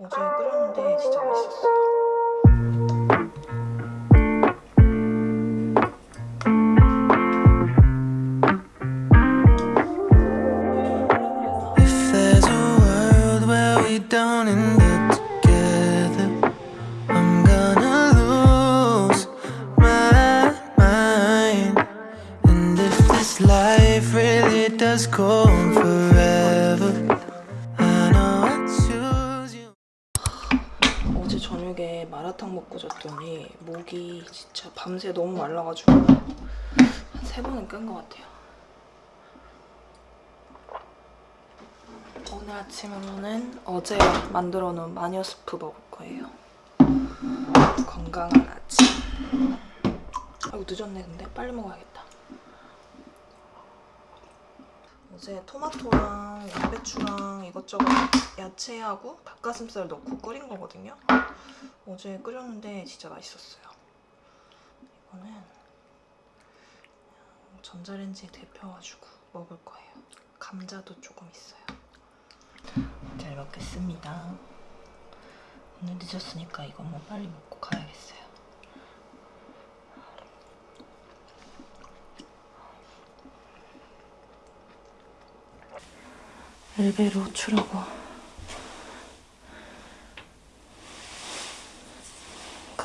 어제 끓였는데 진짜 맛있었어요. 마라탕 먹고 잤더니 목이 진짜 밤새 너무 말라가지고 한 세 번은 끈것 같아요. 오늘 아침으로는 어제 만들어 놓은 마녀 스프 먹을 거예요. 건강한 아침. 아이고 늦었네 근데 빨리 먹어야겠다. 어제 토마토랑 양배추랑 이것저것 야채하고 닭가슴살 넣고 끓인 거거든요. 어제 끓였는데 진짜 맛있었어요. 이거는 전자레인지에 데펴가지고 먹을 거예요. 감자도 조금 있어요. 잘 먹겠습니다. 오늘 늦었으니까 이거 뭐 빨리 먹고 가야겠어요. 엘베로 추려고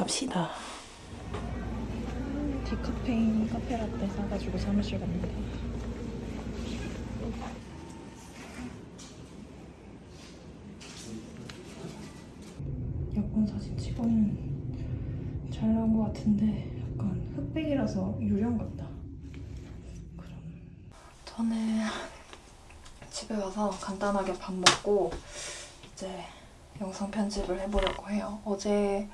갑시다. 디카페인 카페라떼 사가지고 사무실 갑니다. 여권 사진 찍으면 잘 나온 것 같은데 약간 흑백이라서 유령 같다. 그럼 저는 집에 와서 간단하게 밥 먹고 이제 영상 편집을 해보려고 해요. 어제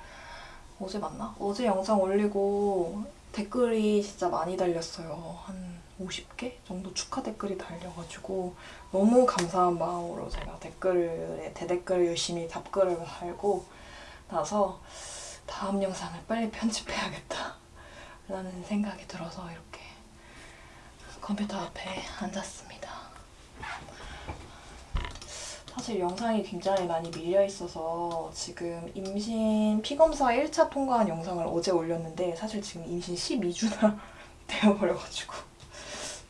어제 맞나? 어제 영상 올리고 댓글이 진짜 많이 달렸어요. 한 50개 정도 축하 댓글이 달려가지고 너무 감사한 마음으로 제가 댓글에 대댓글을 열심히 답글을 달고 나서 다음 영상을 빨리 편집해야겠다 라는 생각이 들어서 이렇게 컴퓨터 앞에 앉았습니다. 사실 영상이 굉장히 많이 밀려 있어서 지금 임신 피검사 1차 통과한 영상을 어제 올렸는데 사실 지금 임신 12주나 되어버려가지고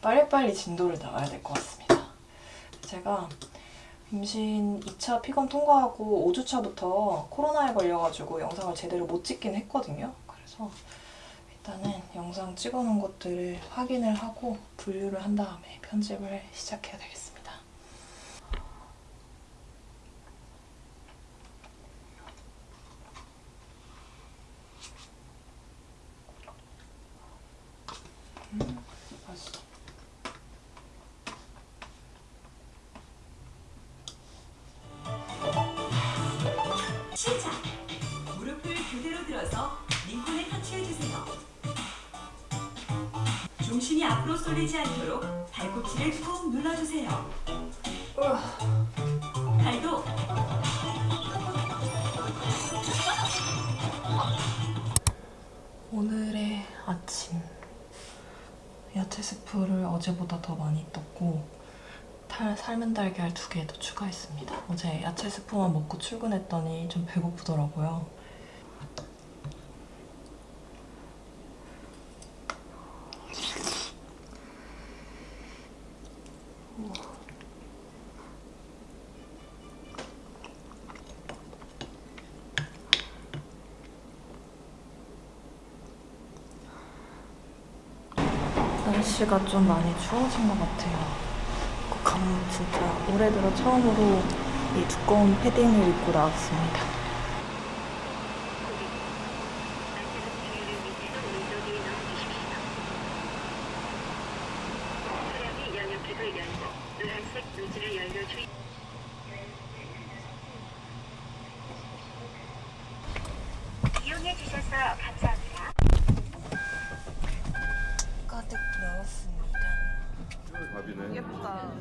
빨리빨리 진도를 나가야 될 것 같습니다. 제가 임신 2차 피검 통과하고 5주차부터 코로나에 걸려가지고 영상을 제대로 못 찍긴 했거든요. 그래서 일단은 영상 찍어놓은 것들을 확인을 하고 분류를 한 다음에 편집을 시작해야 되겠습니다. 음, 맛있어. 시작! 무릎을 그대로 들어서 링콘에 터치해주세요. 중심이 앞으로 쏠리지 않도록 발꿈치를 꾹 눌러주세요. 팔도 오늘의 아침 야채 스프를 어제보다 더 많이 떴고 탈, 삶은 달걀 두 개도 추가했습니다. 어제 야채 스프만 먹고 출근했더니 좀 배고프더라고요. 날씨가 좀 많이 추워진 것 같아요. 감 진짜 올해 들어 처음으로 이 두꺼운 패딩을 입고 나왔습니다. 차량이 양옆쪽을 열고 노란색 노즐을 열려 주의 이용해 주셔서 감사합니다. 가득 넣었습니다. 밥이네. 예쁘다.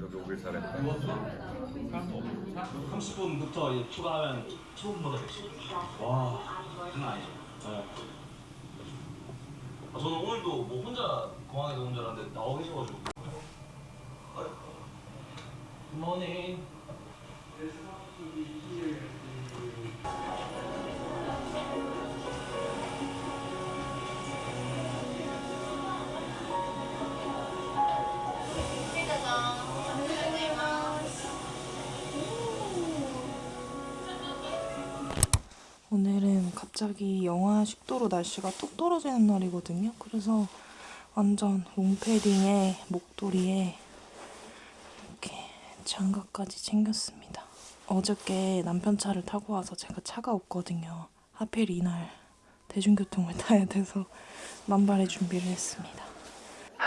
여기 오길 잘했다. 30분 부터 이제 추가하면 15분보다 됐어. 와, 장난 아니죠. 네. 아, 저는 오늘도 뭐 혼자 공항에서 혼자 하는데 나와 계셔가지고. 아, 굿모닝. 오늘은 갑자기 영하 10도로 날씨가 뚝 떨어지는 날이거든요. 그래서 완전 롱패딩에 목도리에 이렇게 장갑까지 챙겼습니다. 어저께 남편 차를 타고 와서 제가 차가 없거든요. 하필 이날 대중교통을 타야 돼서 만발의 준비를 했습니다.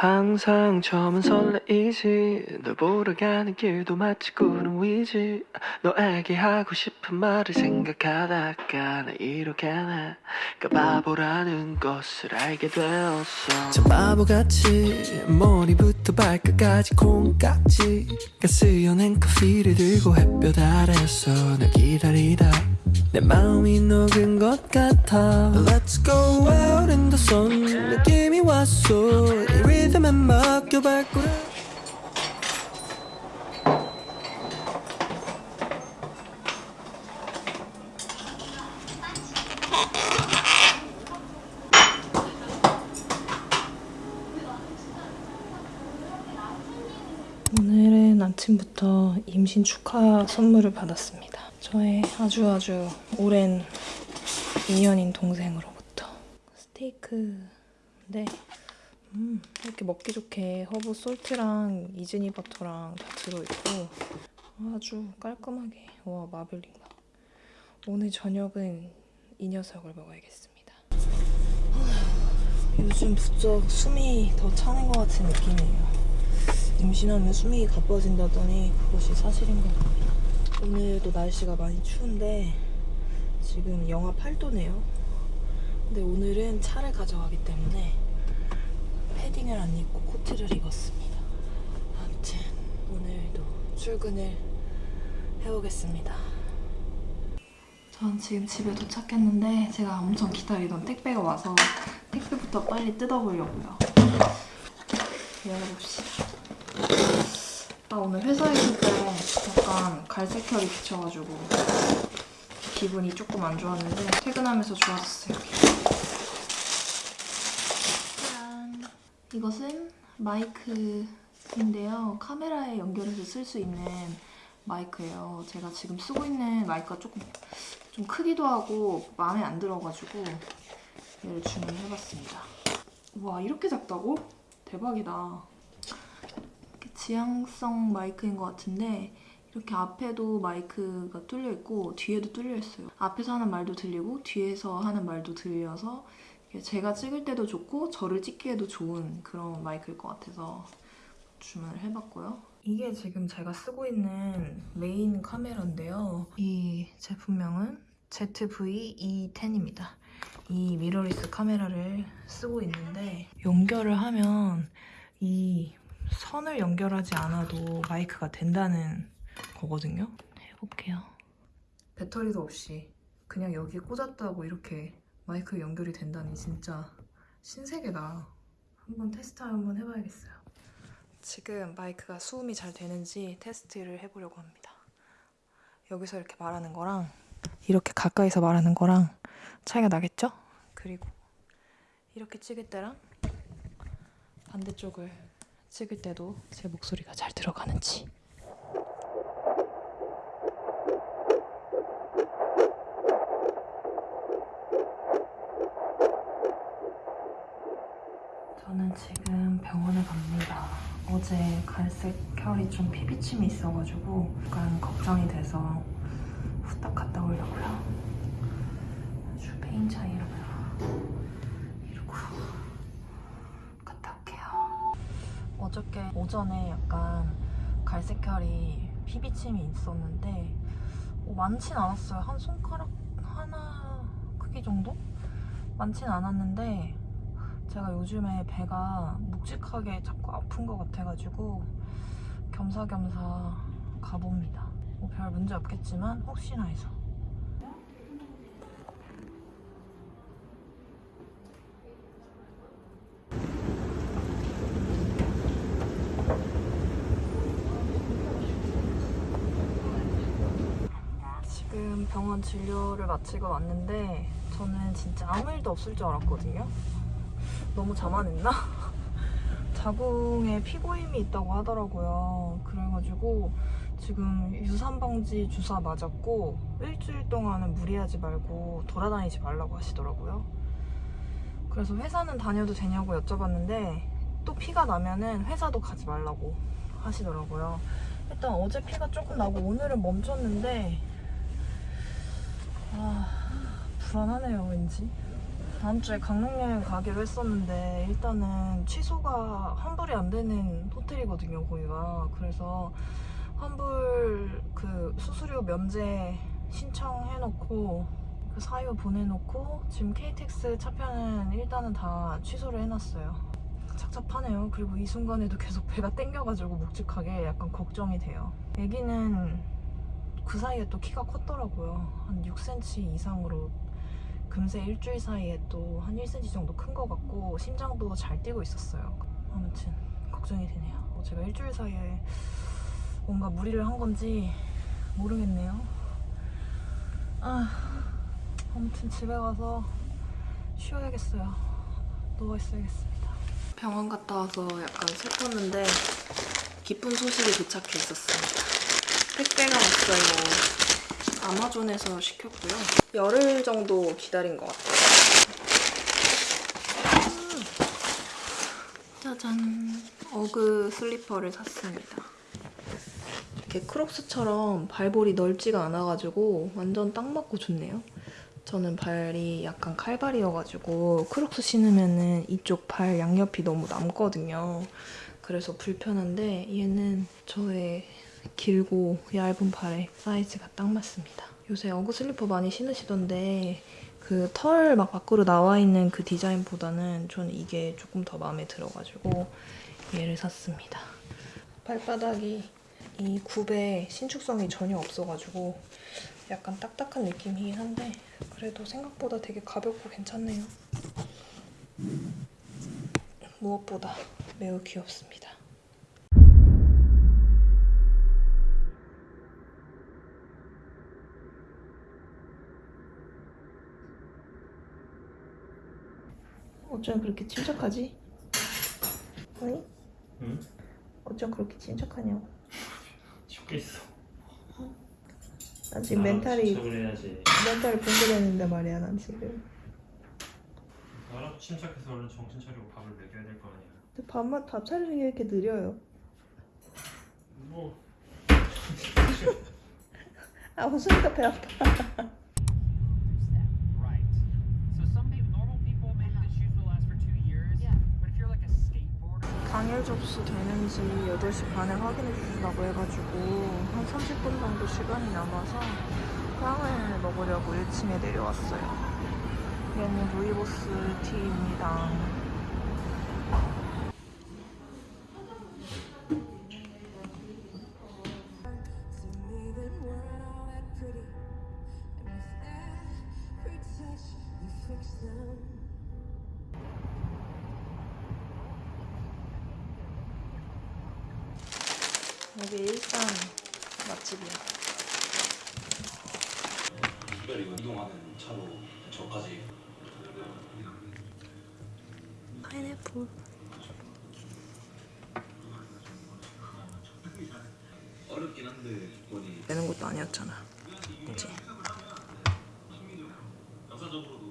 항상 처음은 설레이지. 널 보러 가는 길도 마치 구름 위지. 너에게 하고 싶은 말을 생각하다가 나 이렇게 내가 바보라는 것을 알게 되었어. 참 바보같이 머리부터 발끝까지 콩깍지가 쓰여낸 커피를 들고 햇볕 아래서 널 기다리다 내 마음이 녹은 것 같아. Let's go out in the sun. 느낌이 왔어. 이 리듬에 맡겨 발걸음. 오늘은 아침부터 임신 축하 선물을 받았습니다. 저의 아주 아주 오랜 인연인 동생으로부터 스테이크인데 음, 이렇게 먹기 좋게 허브 솔트랑 이즈니 버터랑 다 들어있고 아주 깔끔하게 와 마블링 봐 오늘 저녁은 이 녀석을 먹어야겠습니다. 요즘 부쩍 숨이 더 차는 것 같은 느낌이에요. 임신하면 숨이 가빠진다더니 그것이 사실인 것 같아요. 오늘도 날씨가 많이 추운데 지금 영하 8도네요. 근데 오늘은 차를 가져가기 때문에 패딩을 안 입고 코트를 입었습니다. 아무튼 오늘도 출근을 해오겠습니다. 전 지금 집에 도착했는데 제가 엄청 기다리던 택배가 와서 택배부터 빨리 뜯어보려고요. 열어봅시다. 나 오늘 회사에 있을 때 약간 갈색 혈이 비쳐가지고 기분이 조금 안 좋았는데 퇴근하면서 좋아졌어요. 짠! 이것은 마이크인데요. 카메라에 연결해서 쓸 수 있는 마이크예요. 제가 지금 쓰고 있는 마이크가 조금 좀 크기도 하고 마음에 안 들어가지고 얘를 주문해봤습니다. 와 이렇게 작다고? 대박이다. 지향성 마이크인 것 같은데 이렇게 앞에도 마이크가 뚫려 있고 뒤에도 뚫려 있어요. 앞에서 하는 말도 들리고 뒤에서 하는 말도 들려서 제가 찍을 때도 좋고 저를 찍기에도 좋은 그런 마이크일 것 같아서 주문을 해봤고요. 이게 지금 제가 쓰고 있는 메인 카메라인데요. 이 제품명은 ZV-E10입니다. 이 미러리스 카메라를 쓰고 있는데 연결을 하면 이 선을 연결하지 않아도 마이크가 된다는 거거든요. 해볼게요. 배터리도 없이 그냥 여기에 꽂았다고 이렇게 마이크 연결이 된다니 진짜 신세계다. 한번 테스트 한번 해봐야겠어요. 지금 마이크가 수음이 잘 되는지 테스트를 해보려고 합니다. 여기서 이렇게 말하는 거랑 이렇게 가까이서 말하는 거랑 차이가 나겠죠? 그리고 이렇게 찍을 때랑 반대쪽을 찍을 때도 제 목소리가 잘 들어가는지 저는 지금 병원에 갑니다. 어제 갈색 혈이 좀 피비침이 있어가지고 약간 걱정이 돼서 후딱 갔다 오려고요. 아주 폐인 차림이라고요. 이러고 갔다 올게요. 어저께 오전에 약간 갈색 혈이 피비침이 있었는데 어, 많진 않았어요. 한 손가락 하나 크기 정도? 많진 않았는데 제가 요즘에 배가 묵직하게 자꾸 아픈 것 같아가지고 겸사겸사 가봅니다. 뭐 별 문제 없겠지만 혹시나 해서. 병원 진료를 마치고 왔는데 저는 진짜 아무 일도 없을 줄 알았거든요. 너무 자만했나? 자궁에 피고임이 있다고 하더라고요. 그래가지고 지금 유산방지 주사 맞았고 일주일 동안은 무리하지 말고 돌아다니지 말라고 하시더라고요. 그래서 회사는 다녀도 되냐고 여쭤봤는데 또 피가 나면은 회사도 가지 말라고 하시더라고요. 일단 어제 피가 조금 나고 오늘은 멈췄는데 아 불안하네요 왠지. 다음 주에 강릉 여행 가기로 했었는데 일단은 취소가 환불이 안 되는 호텔이거든요 거기가. 그래서 환불 그 수수료 면제 신청해놓고 그 사유 보내놓고 지금 KTX 차편은 일단은 다 취소를 해놨어요. 착잡하네요. 그리고 이 순간에도 계속 배가 땡겨가지고 묵직하게 약간 걱정이 돼요. 애기는 그 사이에 또 키가 컸더라고요. 한 6cm 이상으로 금세 일주일 사이에 또 한 1cm 정도 큰 것 같고 심장도 잘 뛰고 있었어요. 아무튼 걱정이 되네요. 뭐 제가 일주일 사이에 뭔가 무리를 한 건지 모르겠네요. 아 아무튼 집에 가서 쉬어야겠어요. 누워 있어야겠습니다. 병원 갔다 와서 약간 슬펐는데 기쁜 소식이 도착해 있었습니다 택배가 왔어요. 아마존에서 시켰고요. 열흘 정도 기다린 것 같아요. 음. 짜잔. 어그 슬리퍼를 샀습니다. 이렇게 크록스처럼 발볼이 넓지가 않아가지고 완전 딱 맞고 좋네요. 저는 발이 약간 칼발이어가지고 크록스 신으면은 이쪽 발 양옆이 너무 남거든요. 그래서 불편한데 얘는 저의 길고 얇은 발에 사이즈가 딱 맞습니다. 요새 어그 슬리퍼 많이 신으시던데 그 털 막 밖으로 나와 있는 그 디자인보다는 저는 이게 조금 더 마음에 들어가지고 얘를 샀습니다. 발바닥이 이 굽에 신축성이 전혀 없어가지고 약간 딱딱한 느낌이긴 한데 그래도 생각보다 되게 가볍고 괜찮네요. 무엇보다 매우 귀엽습니다. 어쩜 그렇게 침착하지? 아니? 응? 어쩜 그렇게 침착하냐고. 죽겠어. 나 지금 멘탈이 침착을 해야지. 멘탈이 붕괴되는데 말이야 난 지금. 나라도 침착해서 얼른 정신 차리고 밥을 먹여야 될 거 아니야. 근데 밥만 밥 차리는 게 이렇게 느려요. 뭐 아 웃으니까 배 아파. 당일 접수 되는지 8시 반에 확인해 주시라고 해가지고 한 30분 정도 시간이 남아서 빵을 먹으려고 1층에 내려왔어요. 얘는 루이보스 티 차로 저까지. 파인애플. 어렵긴 한데 빼는 것도 아니었잖아. 그치? 역사적으로